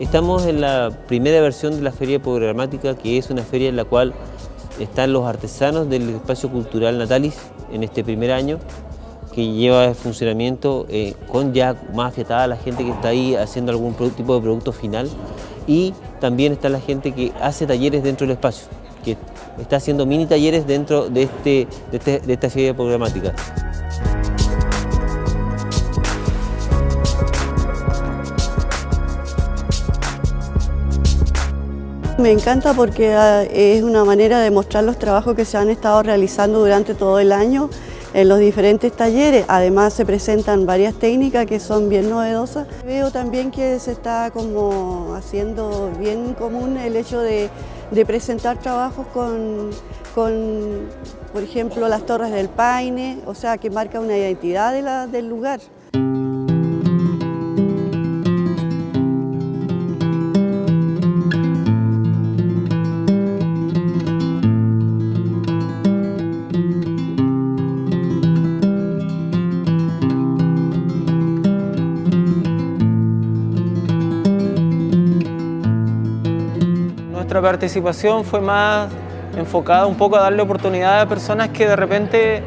estamos en la primera versión de la Feria Programática, que es una feria en la cual están los artesanos del espacio cultural Natalis en este primer año, que lleva en funcionamiento eh, con ya más afiatada la gente que está ahí haciendo algún tipo de producto final y también está la gente que hace talleres dentro del espacio, que está haciendo mini talleres dentro de, este, de, este, de esta feria programática. Me encanta porque ah, es una manera de mostrar los trabajos que se han estado realizando durante todo el año en los diferentes talleres. Además se presentan varias técnicas que son bien novedosas. Veo también que se está como haciendo bien común el hecho de, presentar trabajos con, con, por ejemplo, las torres del Paine, o sea, que marca una identidad del lugar. Nuestra participación fue más enfocada un poco a darle oportunidad a personas que de repente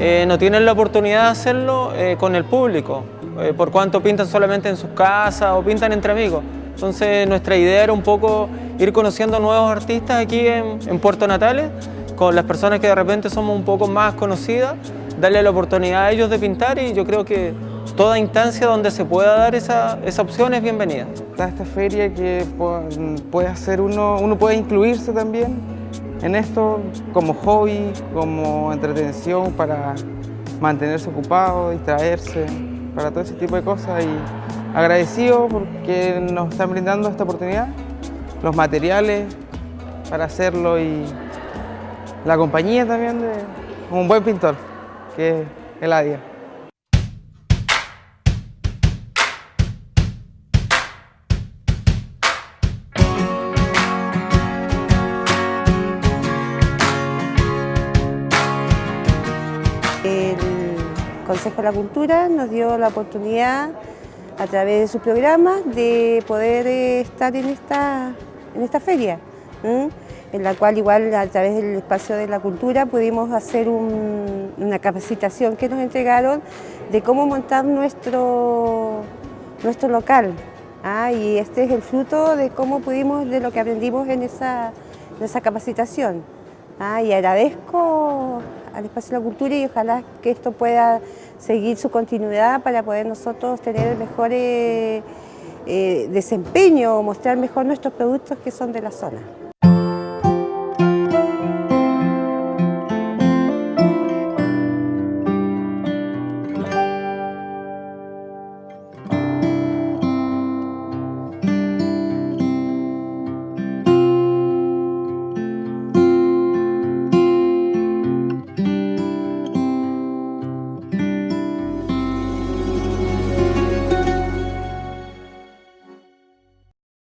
eh, no tienen la oportunidad de hacerlo eh, con el público, eh, por cuanto pintan solamente en sus casas o pintan entre amigos. Entonces nuestra idea era un poco ir conociendo nuevos artistas aquí en, en Puerto Natales, con las personas que de repente somos un poco más conocidas, darle la oportunidad a ellos de pintar y yo creo que toda instancia donde se pueda dar esa, esa opción es bienvenida. Está esta feria que puede hacer uno, uno puede incluirse también en esto como hobby, como entretención para mantenerse ocupado, distraerse, para todo ese tipo de cosas y agradecido porque nos están brindando esta oportunidad, los materiales para hacerlo y la compañía también de un buen pintor que es Eladia. Consejo de la Cultura nos dio la oportunidad a través de su programa de poder eh, estar en esta, en esta feria, en la cual igual a través del espacio de la cultura pudimos hacer una capacitación que nos entregaron de cómo montar nuestro, nuestro local. ¿ah? Y este es el fruto de cómo pudimos, de lo que aprendimos en esa, en esa capacitación. ¿ah? Y agradezco al Espacio de la Cultura y ojalá que esto pueda seguir su continuidad para poder nosotros tener el mejor eh, desempeño, mostrar mejor nuestros productos que son de la zona.